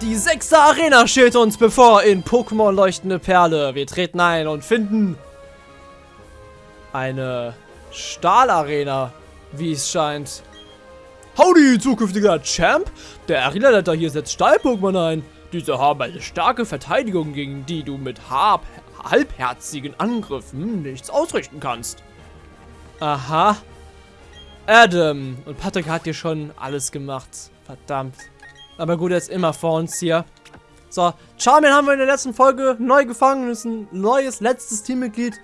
Die sechste Arena steht uns bevor in Pokémon Leuchtende Perle. Wir treten ein und finden eine Stahlarena, wie es scheint. Howdy, zukünftiger Champ! Der Arena-Leiter hier setzt Stahl-Pokémon ein. Diese haben eine starke Verteidigung, gegen die du mit halbherzigen Angriffen nichts ausrichten kannst. Aha. Adam. Und Patrick hat hier schon alles gemacht. Verdammt. Aber gut, er ist immer vor uns hier. So, Charmin haben wir in der letzten Folge neu gefangen. Ist ein neues, letztes Teammitglied.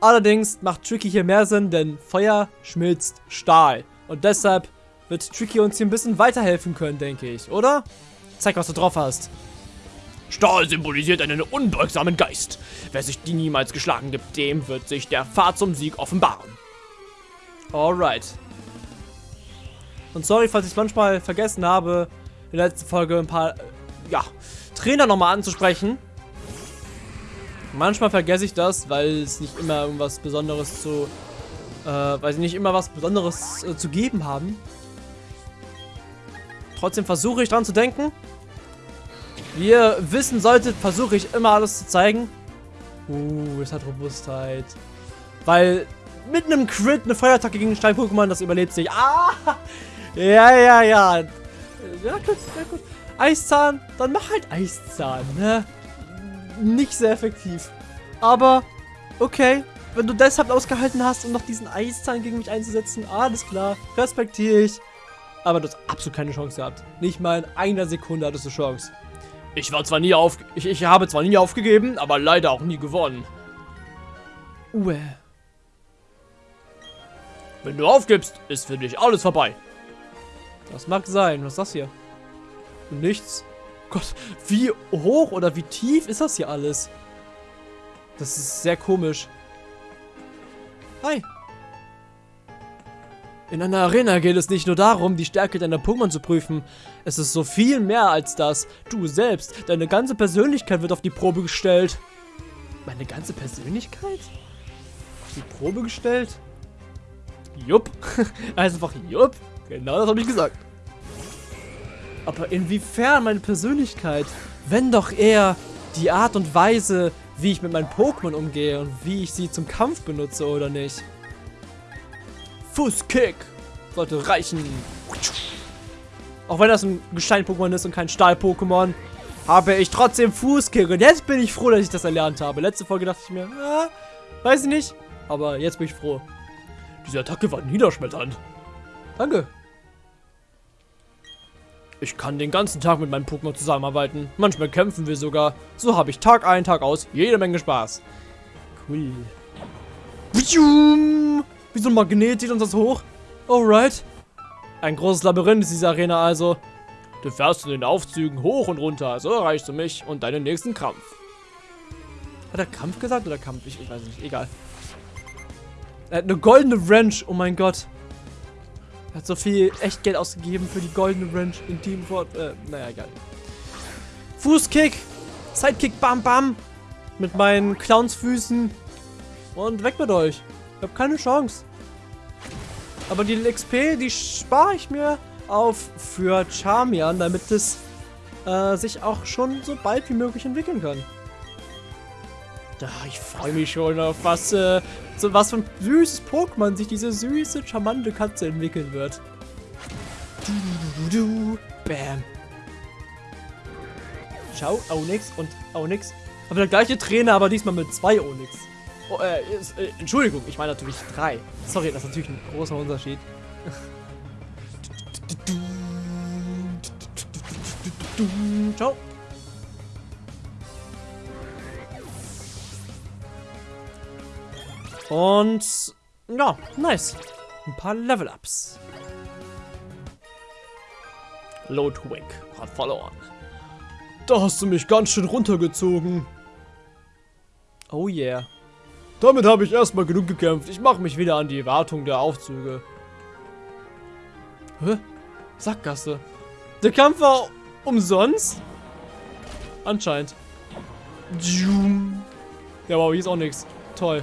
Allerdings macht Tricky hier mehr Sinn, denn Feuer schmilzt Stahl. Und deshalb wird Tricky uns hier ein bisschen weiterhelfen können, denke ich, oder? Zeig, was du drauf hast. Stahl symbolisiert einen unbeugsamen Geist. Wer sich die niemals geschlagen gibt, dem wird sich der Pfad zum Sieg offenbaren. Alright. Und sorry, falls ich es manchmal vergessen habe, in der letzten Folge ein paar, ja, Trainer nochmal anzusprechen. Manchmal vergesse ich das, weil es nicht immer irgendwas Besonderes zu, äh, weil sie nicht immer was Besonderes äh, zu geben haben. Trotzdem versuche ich dran zu denken. Wie ihr wissen solltet, versuche ich immer alles zu zeigen. Uh, es hat Robustheit. Weil mit einem Crit eine Feuerattacke gegen Stein-Pokémon, das überlebt sich. Ah! Ja, ja, ja. Ja, gut, ja, gut. Eiszahn, dann mach halt Eiszahn, ne? Nicht sehr effektiv. Aber, okay. Wenn du deshalb ausgehalten hast, um noch diesen Eiszahn gegen mich einzusetzen, alles klar, respektiere ich. Aber du hast absolut keine Chance gehabt. Nicht mal in einer Sekunde hattest du Chance. Ich war zwar nie auf... Ich, ich habe zwar nie aufgegeben, aber leider auch nie gewonnen. Uwe. Wenn du aufgibst, ist für dich alles vorbei. Das mag sein. Was ist das hier? Nichts. Gott, wie hoch oder wie tief ist das hier alles? Das ist sehr komisch. Hi. In einer Arena geht es nicht nur darum, die Stärke deiner Pokémon zu prüfen. Es ist so viel mehr als das. Du selbst, deine ganze Persönlichkeit wird auf die Probe gestellt. Meine ganze Persönlichkeit? Auf die Probe gestellt? Jupp. einfach jupp. Genau das habe ich gesagt. Aber inwiefern meine Persönlichkeit? Wenn doch eher die Art und Weise, wie ich mit meinen Pokémon umgehe und wie ich sie zum Kampf benutze, oder nicht? Fußkick sollte reichen. Auch wenn das ein Gestein-Pokémon ist und kein Stahl-Pokémon, habe ich trotzdem Fußkick. Und jetzt bin ich froh, dass ich das erlernt habe. Letzte Folge dachte ich mir, ah, weiß ich nicht. Aber jetzt bin ich froh. Diese Attacke war niederschmetternd. Danke. Ich kann den ganzen Tag mit meinen Pokémon zusammenarbeiten. Manchmal kämpfen wir sogar. So habe ich Tag ein, Tag aus jede Menge Spaß. Cool. Wie so ein Magnet zieht uns das hoch. Alright. Ein großes Labyrinth ist diese Arena also. Du fährst in den Aufzügen hoch und runter. So erreichst du mich und deinen nächsten Krampf. Hat er Krampf gesagt oder Kampf? Ich, ich weiß nicht. Egal. Er hat eine goldene Wrench. Oh mein Gott. Hat so viel Echtgeld ausgegeben für die goldene Wrench in Team Fort. Äh, naja, egal. Fußkick. Sidekick, bam, bam. Mit meinen Clownsfüßen. Und weg mit euch. Ich habe keine Chance. Aber die XP, die spare ich mir auf für Charmian, damit es äh, sich auch schon so bald wie möglich entwickeln kann. Ich freue mich schon auf was, äh, so was für ein süßes Pokémon sich diese süße, charmante Katze entwickeln wird. Du, du, du, Bam. Ciao, Onyx und Onyx. Aber der gleiche Trainer, aber diesmal mit zwei Onyx. Oh, äh, ist, äh, Entschuldigung, ich meine natürlich drei. Sorry, das ist natürlich ein großer Unterschied. Ciao. Und ja, nice. Ein paar Level-Ups. Lodwig hat verloren. Da hast du mich ganz schön runtergezogen. Oh yeah. Damit habe ich erstmal genug gekämpft. Ich mache mich wieder an die Wartung der Aufzüge. Hä? Sackgasse. Der Kampf war umsonst? Anscheinend. Ja, wow, hier ist auch nichts. Toll.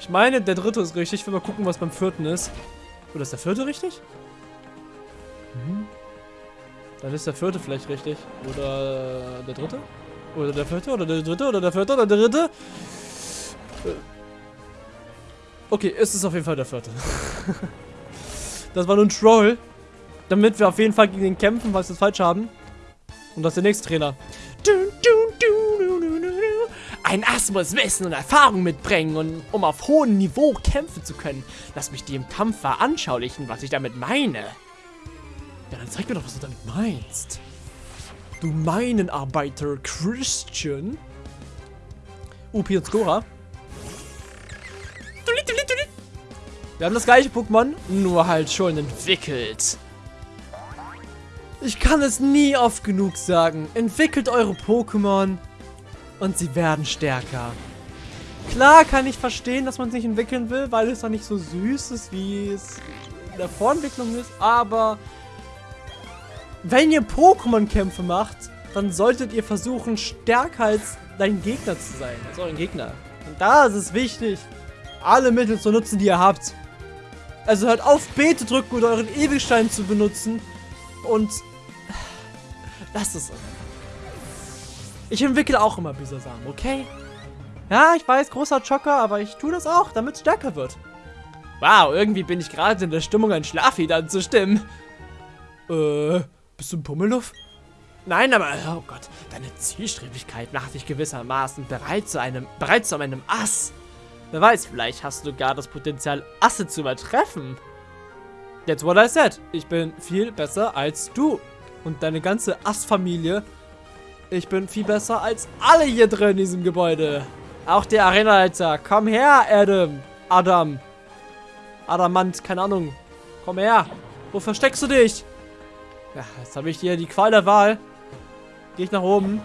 Ich meine, der dritte ist richtig. Ich will mal gucken, was beim vierten ist. Oder ist der vierte richtig? Mhm. Dann ist der vierte vielleicht richtig. Oder der dritte? Oder der vierte? Oder der dritte? Oder der vierte? Oder der dritte? Äh. Okay, es ist auf jeden Fall der vierte. das war nur ein Troll. Damit wir auf jeden Fall gegen den kämpfen, was wir falsch haben. Und das ist der nächste Trainer. Ein Ass muss Wissen und Erfahrung mitbringen, und, um auf hohem Niveau kämpfen zu können. Lass mich dir im Kampf veranschaulichen, was ich damit meine. Ja, dann zeig mir doch, was du damit meinst. Du Minenarbeiter Christian. UP und Skora. Wir haben das gleiche Pokémon, nur halt schon entwickelt. Ich kann es nie oft genug sagen. Entwickelt eure Pokémon und sie werden stärker. Klar kann ich verstehen, dass man es nicht entwickeln will, weil es dann nicht so süß ist, wie es in der Vorentwicklung ist, aber wenn ihr Pokémon-Kämpfe macht, dann solltet ihr versuchen, stärker als dein Gegner zu sein, als euren Gegner. Und da ist es wichtig, alle Mittel zu nutzen, die ihr habt. Also hört auf, B zu drücken oder euren Ewigstein zu benutzen und lasst es. Ich entwickle auch immer Bisasam, okay? Ja, ich weiß, großer Chocker, aber ich tue das auch, damit es stärker wird. Wow, irgendwie bin ich gerade in der Stimmung, ein Schlaflied anzustimmen. Äh... Bist du ein Pummeluff? Nein, aber, oh Gott, deine Zielstrebigkeit macht dich gewissermaßen bereit zu einem, bereit zu einem Ass. Wer weiß, vielleicht hast du gar das Potenzial, Asse zu übertreffen. That's what I said. Ich bin viel besser als du. Und deine ganze Ass-Familie. Ich bin viel besser als alle hier drin in diesem Gebäude. Auch der Arenaleiter. Komm her, Adam. Adam. Adamant, keine Ahnung. Komm her. Wo versteckst du dich? Ja, jetzt habe ich hier die Qual der Wahl. Gehe ich nach oben.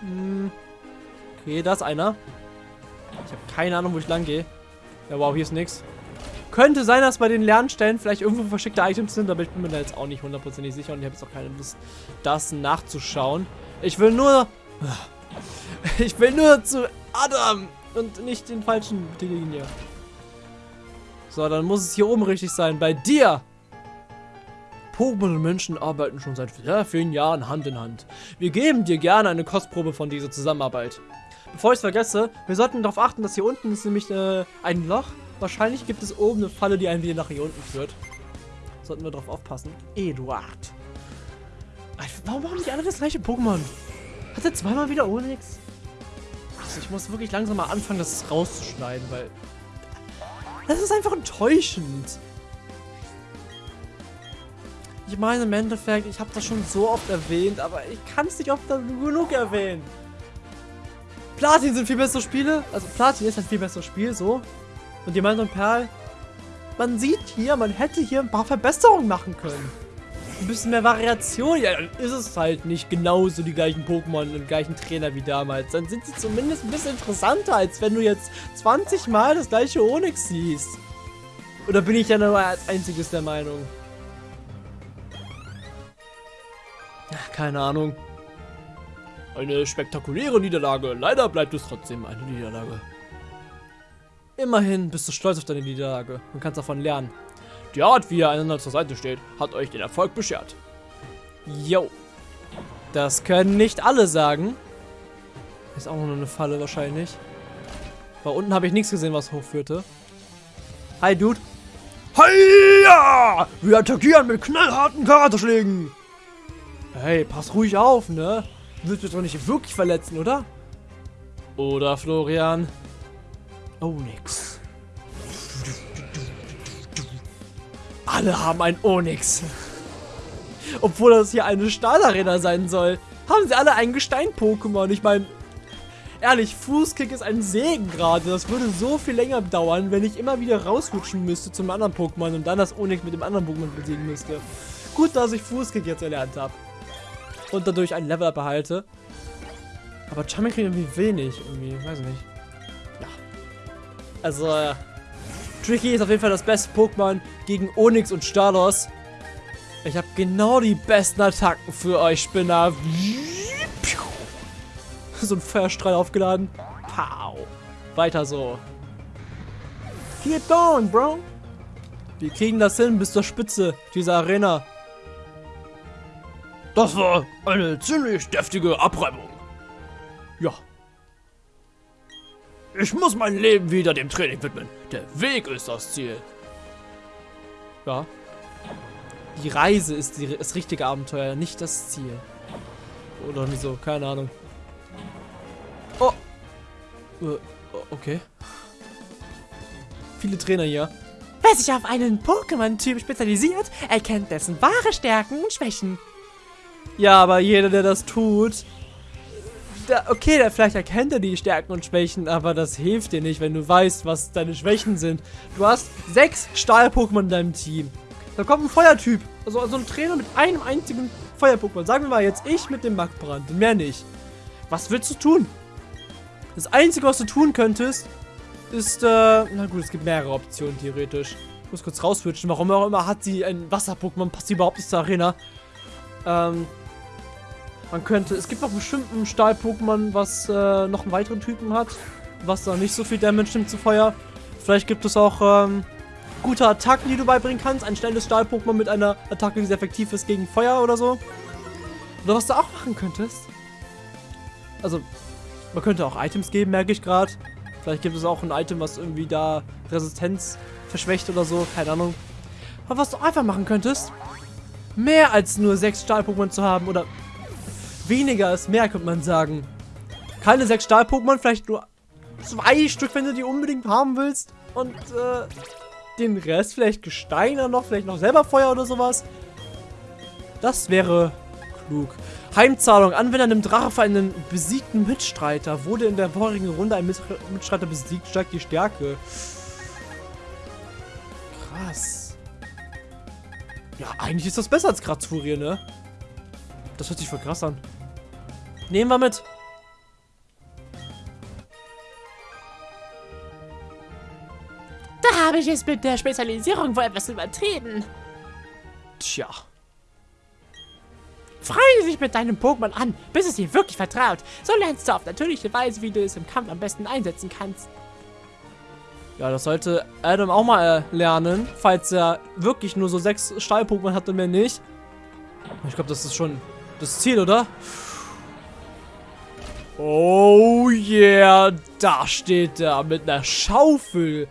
Hm. Okay, da ist einer. Ich habe keine Ahnung, wo ich lang gehe. Ja, wow, hier ist nichts. Könnte sein, dass bei den Lernstellen vielleicht irgendwo versteckte Items sind, aber ich bin mir da jetzt auch nicht hundertprozentig sicher und ich habe jetzt auch keine Lust, das nachzuschauen. Ich will nur... Ich will nur zu Adam und nicht den falschen hier. So, dann muss es hier oben richtig sein. Bei dir! Pokémon und Menschen arbeiten schon seit sehr vielen Jahren Hand in Hand. Wir geben dir gerne eine Kostprobe von dieser Zusammenarbeit. Bevor ich es vergesse, wir sollten darauf achten, dass hier unten ist nämlich äh, ein Loch. Wahrscheinlich gibt es oben eine Falle, die einen wieder nach hier unten führt. Sollten wir darauf aufpassen. Eduard. Warum haben nicht alle das gleiche Pokémon? Hat er zweimal wieder Onyx? Also ich muss wirklich langsam mal anfangen, das rauszuschneiden, weil... Das ist einfach enttäuschend. Ich meine, im Endeffekt, ich habe das schon so oft erwähnt, aber ich kann es nicht oft genug erwähnen. Platin sind viel bessere Spiele. Also Platin ist ein viel besseres Spiel, so. Und Diamant und Perl, man sieht hier, man hätte hier ein paar Verbesserungen machen können. Ein bisschen mehr Variation. Ja, dann ist es halt nicht genauso die gleichen Pokémon und gleichen Trainer wie damals. Dann sind sie zumindest ein bisschen interessanter, als wenn du jetzt 20 Mal das gleiche Onyx siehst. Oder bin ich ja nur als einziges der Meinung? Keine Ahnung. Eine spektakuläre Niederlage. Leider bleibt es trotzdem eine Niederlage. Immerhin bist du stolz auf deine Niederlage und kannst davon lernen. Die Art, wie ihr einander zur Seite steht, hat euch den Erfolg beschert. Yo. Das können nicht alle sagen. Ist auch nur eine Falle wahrscheinlich. Weil unten habe ich nichts gesehen, was hochführte. Hi, Dude. Hiya! Wir attackieren mit knallharten Karateschlägen. Hey, pass ruhig auf, ne? Du willst mich doch nicht wirklich verletzen, oder? Oder, Florian? Nix. Alle haben ein Onyx. Obwohl das hier eine Stahlarena sein soll, haben sie alle ein Gestein-Pokémon. Ich meine, ehrlich, Fußkick ist ein Segen gerade. Das würde so viel länger dauern, wenn ich immer wieder rausrutschen müsste zum anderen Pokémon und dann das Onyx mit dem anderen Pokémon besiegen müsste. Gut, dass ich Fußkick jetzt erlernt habe und dadurch ein Level-Up erhalte. Aber Charming kriegt irgendwie wenig, irgendwie, weiß ich nicht. Also, äh, Tricky ist auf jeden Fall das beste Pokémon gegen Onyx und Stalos. Ich habe genau die besten Attacken für euch, Spinner. So ein Feuerstrahl aufgeladen. Pow. Weiter so. Keep going, bro. Wir kriegen das hin bis zur Spitze dieser Arena. Das war eine ziemlich deftige Abreibung. Ja. Ich muss mein Leben wieder dem Training widmen. Der Weg ist das Ziel. Ja. Die Reise ist die, das richtige Abenteuer, nicht das Ziel. Oder wieso? Keine Ahnung. Oh. Äh, okay. Viele Trainer hier. Wer sich auf einen Pokémon-Typ spezialisiert, erkennt dessen wahre Stärken und Schwächen. Ja, aber jeder, der das tut... Der, okay, der, vielleicht erkennt er die Stärken und Schwächen, aber das hilft dir nicht, wenn du weißt, was deine Schwächen sind. Du hast sechs Stahl-Pokémon in deinem Team. Da kommt ein Feuertyp. Also, also ein Trainer mit einem einzigen Feuer-Pokémon. Sagen wir mal jetzt ich mit dem Magbrand. Mehr nicht. Was willst du tun? Das Einzige, was du tun könntest, ist, äh, na gut, es gibt mehrere Optionen, theoretisch. Ich muss kurz rauswitchen. Warum auch immer hat sie ein Wasser-Pokémon, passt sie überhaupt nicht zur Arena. Ähm, man könnte, es gibt noch bestimmt ein Stahl-Pokémon, was äh, noch einen weiteren Typen hat, was da nicht so viel Damage nimmt zu Feuer. Vielleicht gibt es auch, ähm, gute Attacken, die du beibringen kannst. Ein schnelles Stahl-Pokémon mit einer Attacke, die sehr effektiv ist gegen Feuer oder so. Oder was du auch machen könntest. Also, man könnte auch Items geben, merke ich gerade. Vielleicht gibt es auch ein Item, was irgendwie da Resistenz verschwächt oder so. Keine Ahnung. Aber was du einfach machen könntest, mehr als nur sechs Stahl-Pokémon zu haben oder weniger ist mehr, könnte man sagen. Keine sechs Stahl-Pokémon, vielleicht nur zwei Stück, wenn du die unbedingt haben willst. Und äh, den Rest vielleicht Gesteiner noch, vielleicht noch selber Feuer oder sowas. Das wäre klug. Heimzahlung. Anwender nimmt Drache für einen besiegten Mitstreiter. Wurde in der vorigen Runde ein Mitstreiter besiegt, steigt die Stärke. Krass. Ja, eigentlich ist das besser als Kratzfurie, ne? Das hört sich voll krass an. Nehmen wir mit. Da habe ich es mit der Spezialisierung wohl etwas übertrieben. Tja. Freue dich mit deinem Pokémon an, bis es dir wirklich vertraut. So lernst du auf natürliche Weise, wie du es im Kampf am besten einsetzen kannst. Ja, das sollte Adam auch mal äh, lernen, falls er wirklich nur so sechs Stahl-Pokémon hat und mehr nicht. Ich glaube, das ist schon das Ziel, oder? Oh yeah, da steht er mit einer Schaufel.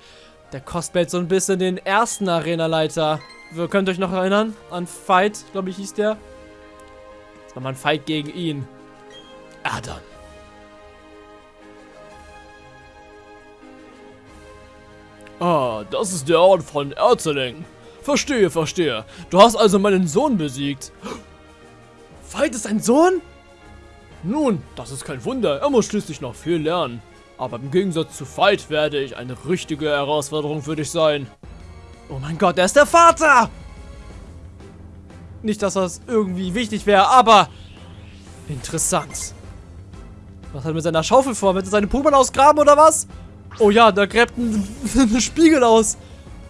Der kostet so ein bisschen den ersten Arena-Leiter. Ihr könnt euch noch erinnern an Fight, glaube ich, hieß der. Das war mal ein Fight gegen ihn. Adam. Ah, das ist der Ort von Erzeling. Verstehe, verstehe. Du hast also meinen Sohn besiegt. Fight ist ein Sohn? Nun, das ist kein Wunder. Er muss schließlich noch viel lernen. Aber im Gegensatz zu Fight werde ich eine richtige Herausforderung für dich sein. Oh mein Gott, er ist der Vater! Nicht, dass das irgendwie wichtig wäre, aber interessant. Was hat er mit seiner Schaufel vor? Wird er seine Pokémon ausgraben oder was? Oh ja, da gräbt ein, ein Spiegel aus.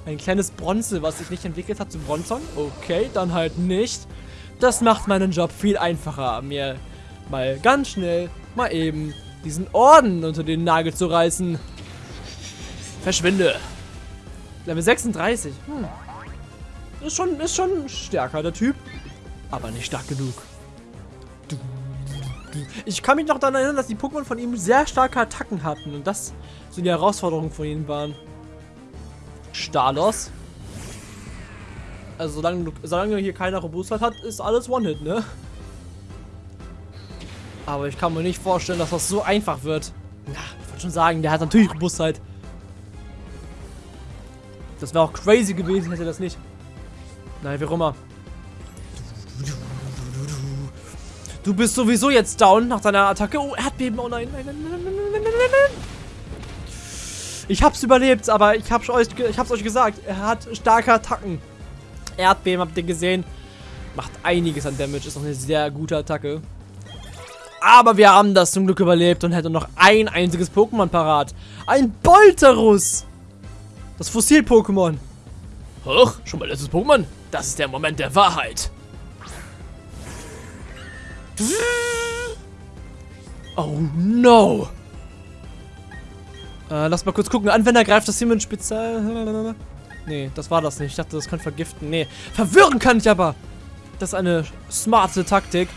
Ein kleines Bronze, was sich nicht entwickelt hat zu Bronzon. Okay, dann halt nicht. Das macht meinen Job viel einfacher, mir mal ganz schnell, mal eben diesen Orden unter den Nagel zu reißen. Verschwinde. Level 36. Hm. Ist schon, ist schon stärker, der Typ. Aber nicht stark genug. Ich kann mich noch daran erinnern, dass die Pokémon von ihm sehr starke Attacken hatten. Und das so die Herausforderungen von ihnen waren. Stalos. Also solange, solange hier keiner Robustheit hat, ist alles One-Hit, ne? Aber ich kann mir nicht vorstellen, dass das so einfach wird. Na, ich wollte schon sagen, der hat natürlich Robustheit. Das wäre auch crazy gewesen, hätte das nicht. Nein, wie auch immer. Du bist sowieso jetzt down nach deiner Attacke. Oh, Erdbeben. Oh nein, nein, nein, nein, nein, nein, nein, nein. Ich hab's überlebt, aber ich hab's euch, ich hab's euch gesagt. Er hat starke Attacken. Erdbeben habt ihr gesehen. Macht einiges an Damage. Ist noch eine sehr gute Attacke. Aber wir haben das zum Glück überlebt und hätten noch ein einziges Pokémon parat. Ein Bolterus. Das Fossil-Pokémon. Hoch, schon mal letztes Pokémon? Das ist der Moment der Wahrheit. Oh no. Äh, lass mal kurz gucken. Anwender greift das in Spezial... Nee, das war das nicht. Ich dachte, das könnte vergiften. Nee, verwirren kann ich aber. Das ist eine smarte Taktik.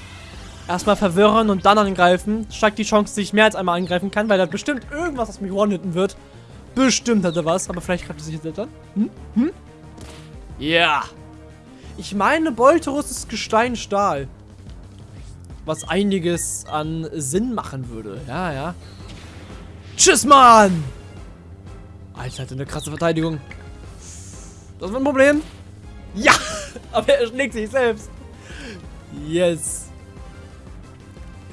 Erstmal verwirren und dann angreifen. Steigt die Chance, dass ich mehr als einmal angreifen kann, weil er bestimmt irgendwas, was mich one-hitten wird. Bestimmt hat er was, aber vielleicht greift er sich jetzt an. Hm? Hm? Ja. Yeah. Ich meine, Bolterus ist Gesteinstahl. Was einiges an Sinn machen würde. Ja, ja. Tschüss, Mann! Alter, hat eine krasse Verteidigung. Das wird ein Problem. Ja! Aber er schlägt sich selbst. Yes.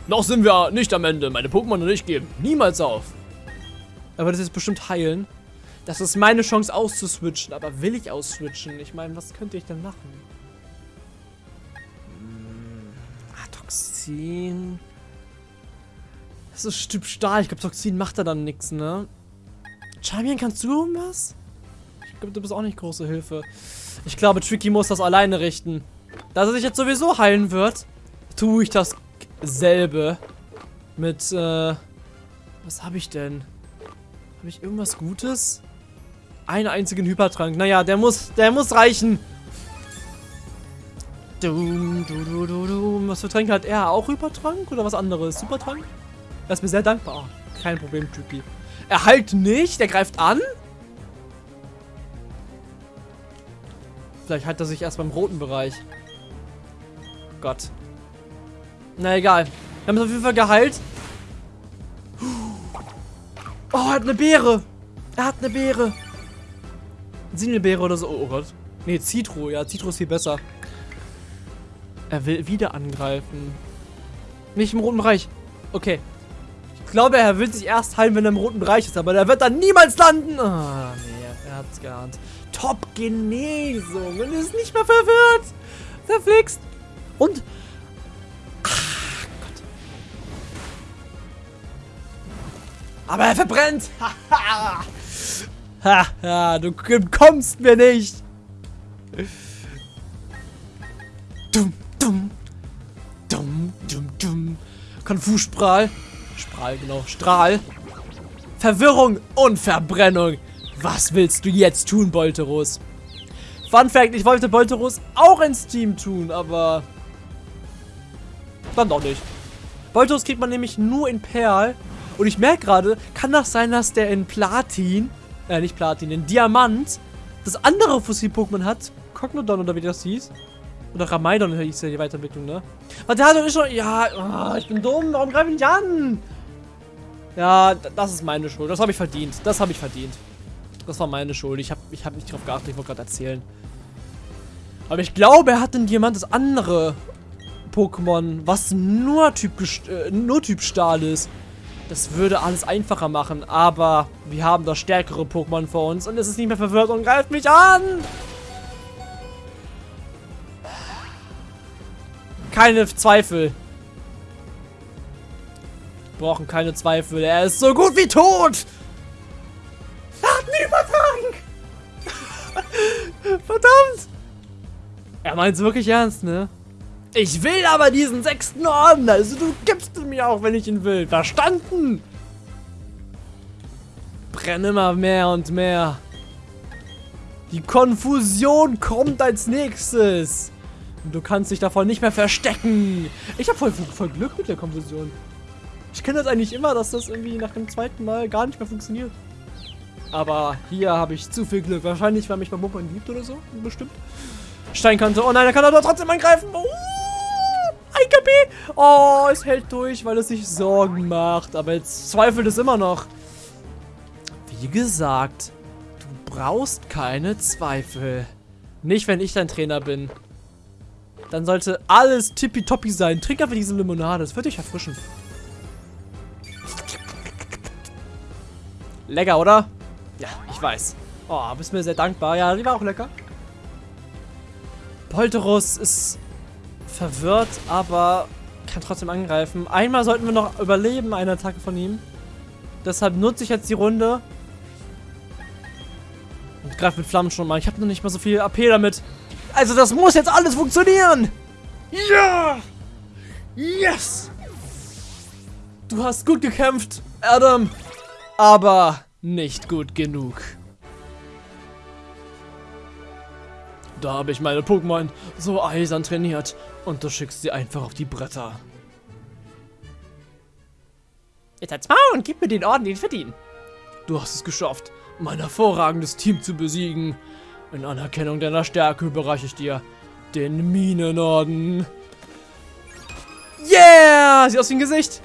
Noch sind wir nicht am Ende. Meine Pokémon und ich geben niemals auf. Er wird es jetzt bestimmt heilen. Das ist meine Chance auszuswitchen. Aber will ich ausswitchen? Ich meine, was könnte ich denn machen? Hm. Ah, Toxin. Das ist Typ Stahl. Ich glaube, Toxin macht da dann nichts, ne? Charmian, kannst du irgendwas? Ich glaube, du bist auch nicht große Hilfe. Ich glaube, Tricky muss das alleine richten. Da er sich jetzt sowieso heilen wird, tue ich dasselbe. Mit, äh... Was habe ich denn? Habe ich irgendwas Gutes? Einen einzigen Hypertrank. Naja, der muss, der muss reichen. Dum, du, du, du, du. Was für Tränke hat er? Auch Hypertrank oder was anderes? Supertrank? Er ist mir sehr dankbar. Kein Problem, Tricky. Er heilt nicht, er greift an. Vielleicht hat er sich erst beim roten Bereich. Gott. Na egal. Wir haben es auf jeden Fall geheilt. Oh, er hat eine Beere. Er hat eine Beere. Sinelbeere oder so. Oh, oh Gott. Nee, Citro. Ja, Citro ist viel besser. Er will wieder angreifen. Nicht im roten Bereich. Okay. Ich glaube, er will sich erst heilen, wenn er im roten Bereich ist. Aber der wird dann niemals landen. Ah, nee. Er hat's geahnt. Top-Genesung. Und ist nicht mehr verwirrt. Verflixt. Und... Aber er verbrennt. Haha, du kommst mir nicht. Dumm, dumm. Dumm, dumm, dumm. Konfus-Sprahl. Sprahl, genau. Strahl. Verwirrung und Verbrennung. Was willst du jetzt tun, Bolteros? Fun Fact, ich wollte Bolteros auch ins Team tun, aber... Dann doch nicht. Bolteros kriegt man nämlich nur in Perl. Und ich merke gerade, kann das sein, dass der in Platin, äh, nicht Platin, in Diamant, das andere Fossil-Pokémon hat? Cognodon oder wie das hieß? Oder Ramaidon hieß ja die Weiterentwicklung, ne? Aber der hat doch schon, ja, oh, ich bin dumm, warum greife ich nicht an? Ja, das ist meine Schuld, das habe ich verdient, das habe ich verdient. Das war meine Schuld. Ich habe ich hab nicht drauf geachtet. Ich wollte gerade erzählen. Aber ich glaube, er hat in jemand das andere Pokémon, was nur Typ, äh, nur typ Stahl ist. Das würde alles einfacher machen. Aber wir haben das stärkere Pokémon vor uns. Und es ist nicht mehr verwirrt und greift mich an. Keine Zweifel. Wir brauchen keine Zweifel. Er ist so gut wie tot. Verdammt! Er meint es wirklich ernst, ne? Ich will aber diesen sechsten Orden, also du gibst ihn mir auch, wenn ich ihn will. Verstanden? Brenne immer mehr und mehr. Die Konfusion kommt als nächstes. Und du kannst dich davon nicht mehr verstecken. Ich habe voll, voll Glück mit der Konfusion. Ich kenne das eigentlich immer, dass das irgendwie nach dem zweiten Mal gar nicht mehr funktioniert. Aber hier habe ich zu viel Glück. Wahrscheinlich, weil mich mein Mumpern liebt oder so. Bestimmt. Steinkante. Oh nein, er kann aber trotzdem angreifen. Oh, ein KP. Oh, es hält durch, weil es sich Sorgen macht. Aber jetzt zweifelt es immer noch. Wie gesagt, du brauchst keine Zweifel. Nicht, wenn ich dein Trainer bin. Dann sollte alles tippitoppi sein. Trink einfach diese Limonade. Das wird dich erfrischen. Lecker, oder? Ja, ich weiß. Oh, bist mir sehr dankbar. Ja, die war auch lecker. Polterus ist verwirrt, aber kann trotzdem angreifen. Einmal sollten wir noch überleben, eine Attacke von ihm. Deshalb nutze ich jetzt die Runde. Und greife mit Flammen schon mal. Ich habe noch nicht mal so viel AP damit. Also das muss jetzt alles funktionieren. Ja! Yes! Du hast gut gekämpft, Adam. Aber nicht gut genug. Da habe ich meine Pokémon so eisern trainiert und du schickst sie einfach auf die Bretter. Jetzt halt's Maul und gib mir den Orden, den ich verdiene. Du hast es geschafft, mein hervorragendes Team zu besiegen. In Anerkennung deiner Stärke überreiche ich dir den Minenorden. Yeah! Sieht aus wie ein Gesicht.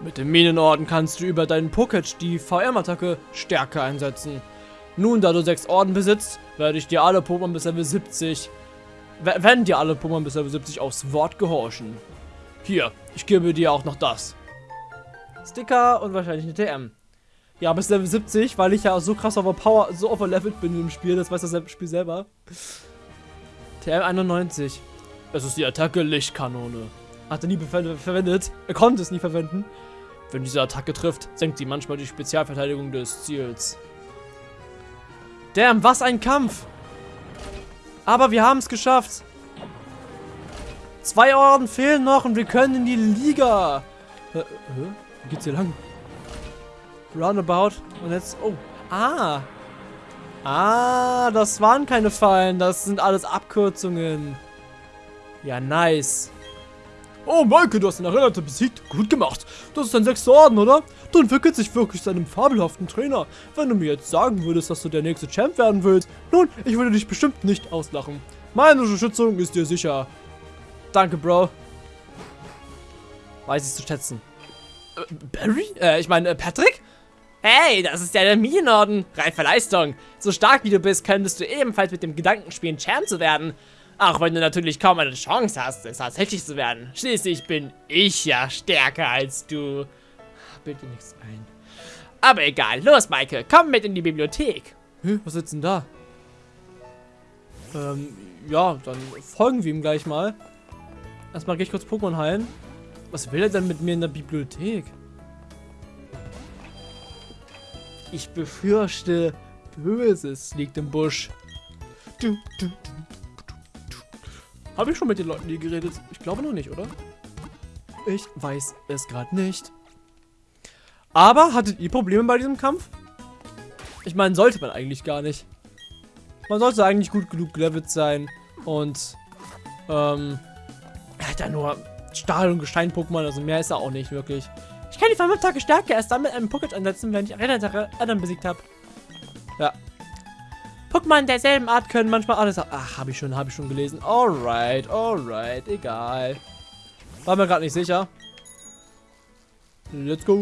Mit dem Minenorden kannst du über deinen Poketch die VM-Attacke stärker einsetzen. Nun, da du sechs Orden besitzt, werde ich dir alle Pokémon bis Level 70, wenn dir alle Pokémon bis Level 70 aufs Wort gehorchen. Hier, ich gebe dir auch noch das. Sticker und wahrscheinlich eine TM. Ja, bis Level 70, weil ich ja so krass overpower, so overlevelt bin im Spiel, das weiß das Spiel selber. TM 91. Es ist die Attacke Lichtkanone. Hat er nie verwendet. Er konnte es nie verwenden. Wenn diese Attacke trifft, senkt sie manchmal die Spezialverteidigung des Ziels. Damn, was ein Kampf! Aber wir haben es geschafft. Zwei Orden fehlen noch und wir können in die Liga. Äh, Wie geht's hier lang? Roundabout. Und jetzt... Oh. Ah. Ah, das waren keine Fallen. Das sind alles Abkürzungen. Ja, nice. Oh, Maike, du hast den Arena besiegt. Gut gemacht. Das ist dein sechster Orden, oder? Du entwickelst dich wirklich zu einem fabelhaften Trainer. Wenn du mir jetzt sagen würdest, dass du der nächste Champ werden willst, nun, ich würde dich bestimmt nicht auslachen. Meine Unterstützung ist dir sicher. Danke, Bro. Weiß ich zu schätzen. Äh, Barry? Äh, ich meine, äh, Patrick? Hey, das ist ja der Minenorden. Reife Leistung. So stark wie du bist, könntest du ebenfalls mit dem Gedanken spielen, Champ zu werden. Auch wenn du natürlich kaum eine Chance hast, es tatsächlich zu werden. Schließlich bin ich ja stärker als du. Bild dir nichts ein. Aber egal. Los, Maike. Komm mit in die Bibliothek. Hä, was sitzt denn da? Ähm, ja, dann folgen wir ihm gleich mal. Erstmal gehe ich kurz Pokémon heilen. Was will er denn mit mir in der Bibliothek? Ich befürchte, Böses liegt im Busch. Du, du, du, Habe ich schon mit den Leuten hier geredet? Ich glaube noch nicht, oder? Ich weiß es gerade nicht. Aber hattet ihr Probleme bei diesem Kampf? Ich meine, sollte man eigentlich gar nicht. Man sollte eigentlich gut genug gelevelt sein. Und, ähm, er hat ja nur Stahl- und Gestein-Pokémon, also mehr ist er auch nicht wirklich. Ich kann die verwirrte Stärke erst dann mit einem Pocket ansetzen, wenn ich Arena anderen besiegt habe. Ja. Pokémon derselben Art können manchmal alles... Ach, habe ich schon, habe ich schon gelesen. Alright, alright, egal. War mir gerade nicht sicher. Let's go.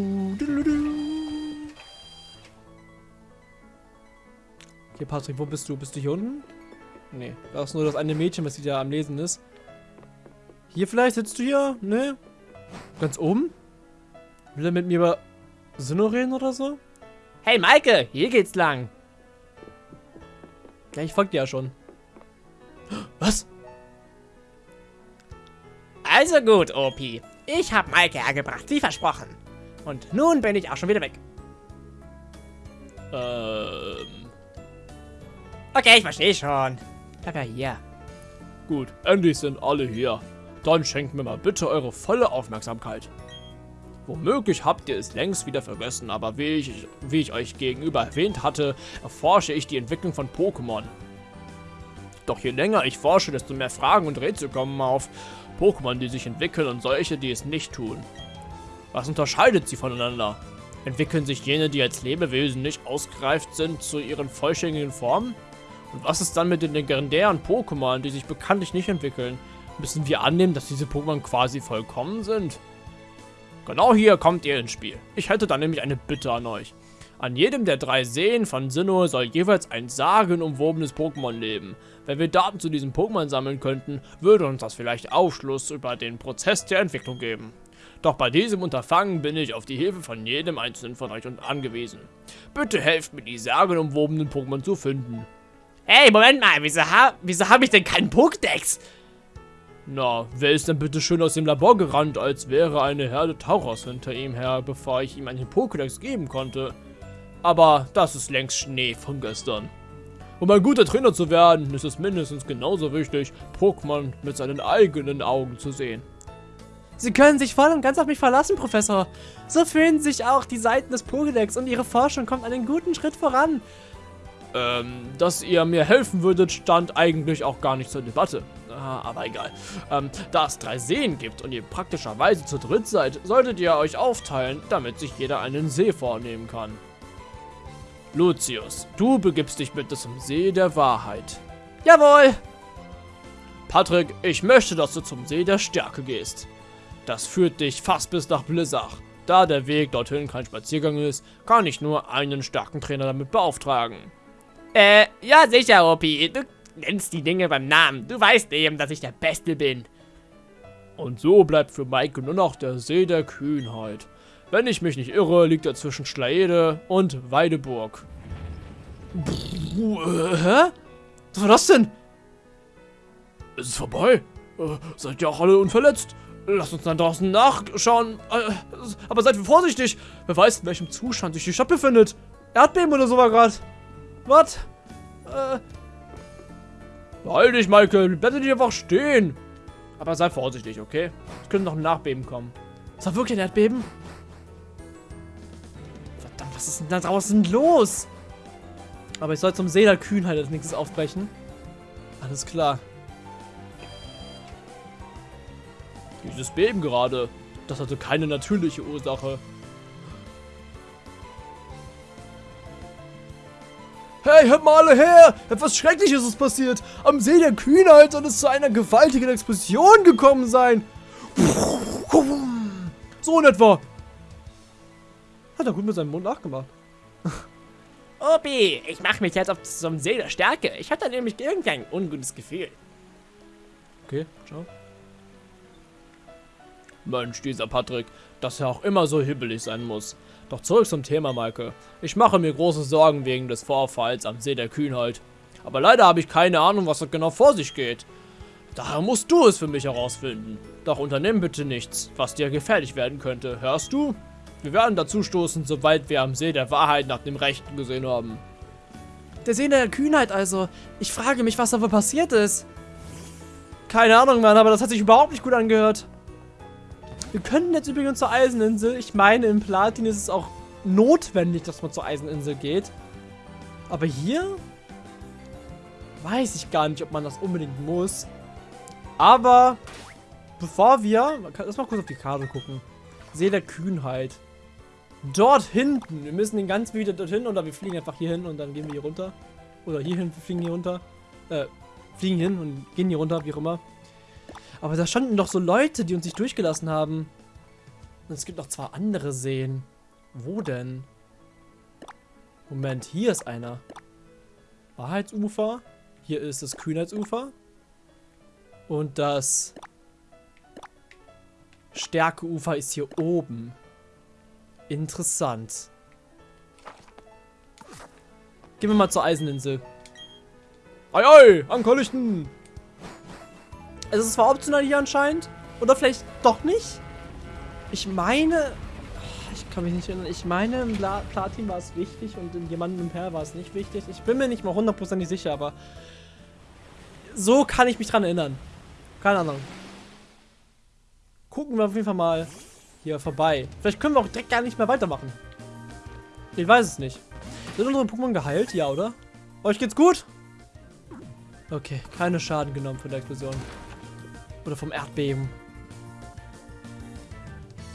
Hier, Patrick, wo bist du? Bist du hier unten? Nee, da ist nur das eine Mädchen, was wieder am Lesen ist. Hier vielleicht? Sitzt du hier? Ne? Ganz oben? Will er mit mir über Sinnoh reden oder so? Hey Maike, hier geht's lang. Ja, ich folge dir ja schon. Was? Also gut, OP. Ich habe Maike hergebracht, wie versprochen. Und nun bin ich auch schon wieder weg. Ähm. Okay, ich verstehe schon. Bleib ja hier. Gut, endlich sind alle hier. Dann schenkt mir mal bitte eure volle Aufmerksamkeit. Womöglich habt ihr es längst wieder vergessen, aber wie ich, wie ich euch gegenüber erwähnt hatte, erforsche ich die Entwicklung von Pokémon. Doch je länger ich forsche, desto mehr Fragen und Rätsel kommen auf. Pokémon, die sich entwickeln und solche, die es nicht tun. Was unterscheidet sie voneinander? Entwickeln sich jene, die als Lebewesen nicht ausgereift sind, zu ihren vollständigen Formen? Und was ist dann mit den legendären Pokémon, die sich bekanntlich nicht entwickeln? Müssen wir annehmen, dass diese Pokémon quasi vollkommen sind? Genau hier kommt ihr ins Spiel. Ich hätte da nämlich eine Bitte an euch. An jedem der drei Seen von Sinnoh soll jeweils ein sagenumwobenes Pokémon leben. Wenn wir Daten zu diesem Pokémon sammeln könnten, würde uns das vielleicht Aufschluss über den Prozess der Entwicklung geben. Doch bei diesem Unterfangen bin ich auf die Hilfe von jedem einzelnen von euch angewiesen. Bitte helft mir, die sagenumwobenen Pokémon zu finden. Hey, Moment mal, wieso, ha wieso habe ich denn keinen Pokédex? Na, wer ist denn bitte schön aus dem Labor gerannt, als wäre eine Herde Tauros hinter ihm her, bevor ich ihm einen Pokédex geben konnte? Aber das ist längst Schnee von gestern. Um ein guter Trainer zu werden, ist es mindestens genauso wichtig, Pokémon mit seinen eigenen Augen zu sehen. Sie können sich voll und ganz auf mich verlassen, Professor. So fühlen sich auch die Seiten des Pokédex und Ihre Forschung kommt einen guten Schritt voran. Ähm, dass ihr mir helfen würdet, stand eigentlich auch gar nicht zur Debatte. Ah, aber egal. Ähm, da es drei Seen gibt und ihr praktischerweise zu dritt seid, solltet ihr euch aufteilen, damit sich jeder einen See vornehmen kann. Lucius, du begibst dich bitte zum See der Wahrheit. Jawohl! Patrick, ich möchte, dass du zum See der Stärke gehst. Das führt dich fast bis nach Blizzard. Da der Weg dorthin kein Spaziergang ist, kann ich nur einen starken Trainer damit beauftragen. Äh, ja sicher, Opi. Du nennst die Dinge beim Namen. Du weißt eben, dass ich der Beste bin. Und so bleibt für Maike nur noch der See der Kühnheit. Wenn ich mich nicht irre, liegt er zwischen Schlaede und Weideburg. Äh, hä? Was war das denn? Es ist vorbei. Äh, seid ihr auch alle unverletzt? Lasst uns dann draußen nachschauen. Äh, aber seid vorsichtig. Wer weiß, in welchem Zustand sich die Stadt befindet. Erdbeben oder so war gerade. Was? Äh. Halt dich, Michael. Bleib nicht einfach stehen. Aber sei vorsichtig, okay? Es könnte noch ein Nachbeben kommen. Ist da wirklich ein Erdbeben? Verdammt, was ist denn da draußen los? Aber ich soll zum See der Kühnheit als nächstes aufbrechen. Alles klar. Dieses Beben gerade, das hatte keine natürliche Ursache. Hey, hört mal alle her! Etwas Schreckliches ist passiert. Am See der Kühnheit soll es zu einer gewaltigen Explosion gekommen sein. So in etwa. Hat er gut mit seinem Mund nachgemacht. Opi, ich mache mich jetzt auf zum See der Stärke. Ich hatte nämlich irgendein ungutes Gefühl. Okay, ciao. Mensch, dieser Patrick, dass er auch immer so hibbelig sein muss. Doch zurück zum Thema, Maike. Ich mache mir große Sorgen wegen des Vorfalls am See der Kühnheit. Aber leider habe ich keine Ahnung, was da genau vor sich geht. Daher musst du es für mich herausfinden. Doch unternimm bitte nichts, was dir gefährlich werden könnte. Hörst du? Wir werden dazu stoßen, sobald wir am See der Wahrheit nach dem Rechten gesehen haben. Der See der Kühnheit also. Ich frage mich, was da wohl passiert ist. Keine Ahnung, Mann, aber das hat sich überhaupt nicht gut angehört. Wir könnten jetzt übrigens zur Eiseninsel. Ich meine, im Platin ist es auch notwendig, dass man zur Eiseninsel geht. Aber hier weiß ich gar nicht, ob man das unbedingt muss. Aber bevor wir, lass mal kurz auf die Karte gucken. See der Kühnheit. Dort hinten. Wir müssen den ganz wieder dorthin oder wir fliegen einfach hier hin und dann gehen wir hier runter. Oder hier hin, wir fliegen hier runter. Äh, fliegen hin und gehen hier runter, wie auch immer. Aber da standen doch so Leute, die uns nicht durchgelassen haben. Und es gibt noch zwei andere Seen. Wo denn? Moment, hier ist einer. Wahrheitsufer. Hier ist das Kühnheitsufer. Und das Stärkeufer ist hier oben. Interessant. Gehen wir mal zur Eiseninsel. Ei, ei, Ankerlichten! Es ist zwar optional hier anscheinend. Oder vielleicht doch nicht. Ich meine... Ich kann mich nicht erinnern. Ich meine, im Pla Platin war es wichtig und in jemandem im Per war es nicht wichtig. Ich bin mir nicht mal hundertprozentig sicher, aber... So kann ich mich dran erinnern. Keine Ahnung. Gucken wir auf jeden Fall mal hier vorbei. Vielleicht können wir auch direkt gar nicht mehr weitermachen. Ich weiß es nicht. Sind unsere Pokémon geheilt? Ja, oder? Euch geht's gut? Okay, keine Schaden genommen von der Explosion. Oder vom Erdbeben.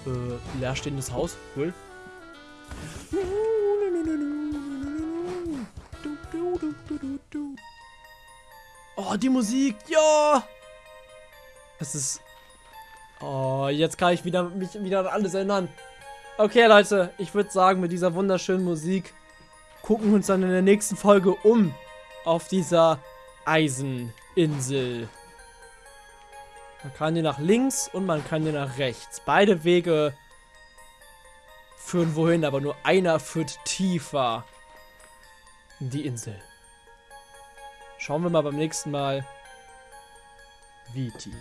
Äh, leerstehendes Haus. Cool. Oh, die Musik. Ja. Es ist... Oh, jetzt kann ich wieder, mich wieder an alles erinnern. Okay, Leute. Ich würde sagen, mit dieser wunderschönen Musik gucken wir uns dann in der nächsten Folge um. Auf dieser Eiseninsel. Man kann hier nach links und man kann hier nach rechts. Beide Wege führen wohin, aber nur einer führt tiefer in die Insel. Schauen wir mal beim nächsten Mal, wie tief.